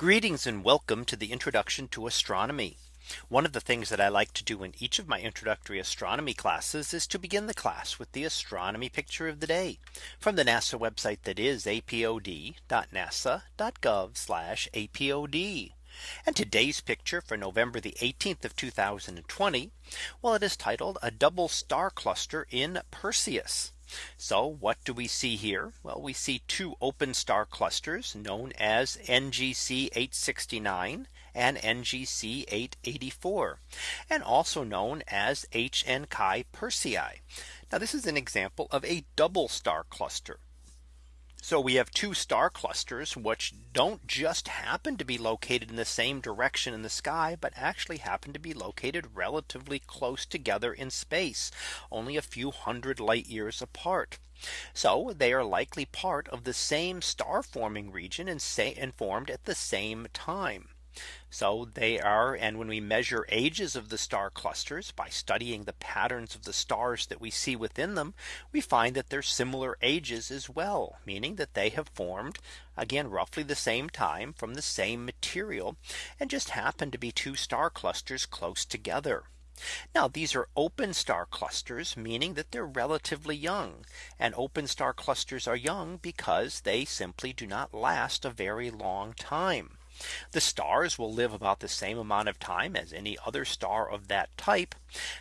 Greetings and welcome to the introduction to astronomy. One of the things that I like to do in each of my introductory astronomy classes is to begin the class with the astronomy picture of the day from the NASA website that is apod.nasa.gov apod. And today's picture for November the 18th of 2020. Well, it is titled a double star cluster in Perseus. So what do we see here? Well, we see two open star clusters known as NGC 869 and NGC 884 and also known as h and Chi Persei. Now this is an example of a double star cluster. So we have two star clusters which don't just happen to be located in the same direction in the sky, but actually happen to be located relatively close together in space, only a few hundred light years apart. So they are likely part of the same star forming region and say and formed at the same time. So they are and when we measure ages of the star clusters by studying the patterns of the stars that we see within them, we find that they're similar ages as well, meaning that they have formed again roughly the same time from the same material and just happen to be two star clusters close together. Now these are open star clusters, meaning that they're relatively young and open star clusters are young because they simply do not last a very long time. The stars will live about the same amount of time as any other star of that type.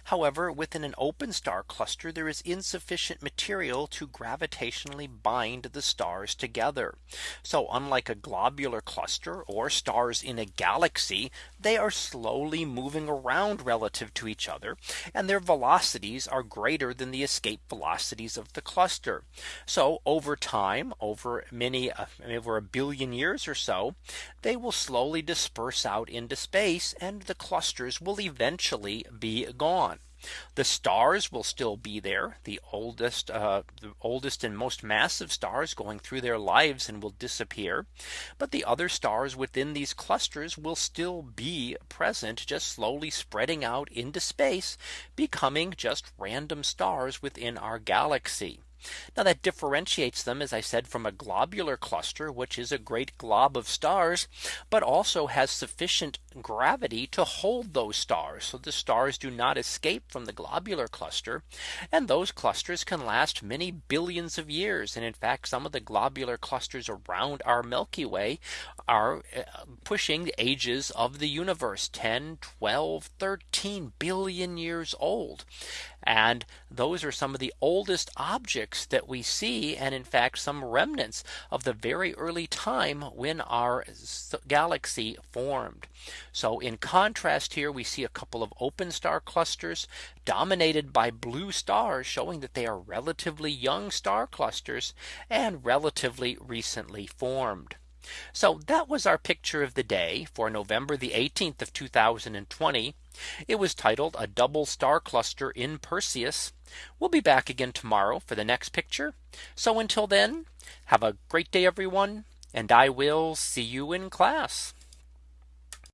However, within an open star cluster, there is insufficient material to gravitationally bind the stars together. So unlike a globular cluster or stars in a galaxy, they are slowly moving around relative to each other and their velocities are greater than the escape velocities of the cluster. So over time over many uh, over a billion years or so, they will slowly disperse out into space and the clusters will eventually be gone. The stars will still be there. The oldest, uh, the oldest and most massive stars going through their lives and will disappear. But the other stars within these clusters will still be present, just slowly spreading out into space, becoming just random stars within our galaxy. Now that differentiates them, as I said, from a globular cluster, which is a great glob of stars, but also has sufficient gravity to hold those stars. So the stars do not escape from the globular cluster. And those clusters can last many billions of years. And in fact, some of the globular clusters around our Milky Way are uh, pushing the ages of the universe 10, 12, 13 billion years old. And those are some of the oldest objects that we see. And in fact, some remnants of the very early time when our galaxy formed. So in contrast here, we see a couple of open star clusters dominated by blue stars showing that they are relatively young star clusters and relatively recently formed. So that was our picture of the day for November the 18th of 2020. It was titled a double star cluster in Perseus. We'll be back again tomorrow for the next picture. So until then, have a great day, everyone, and I will see you in class.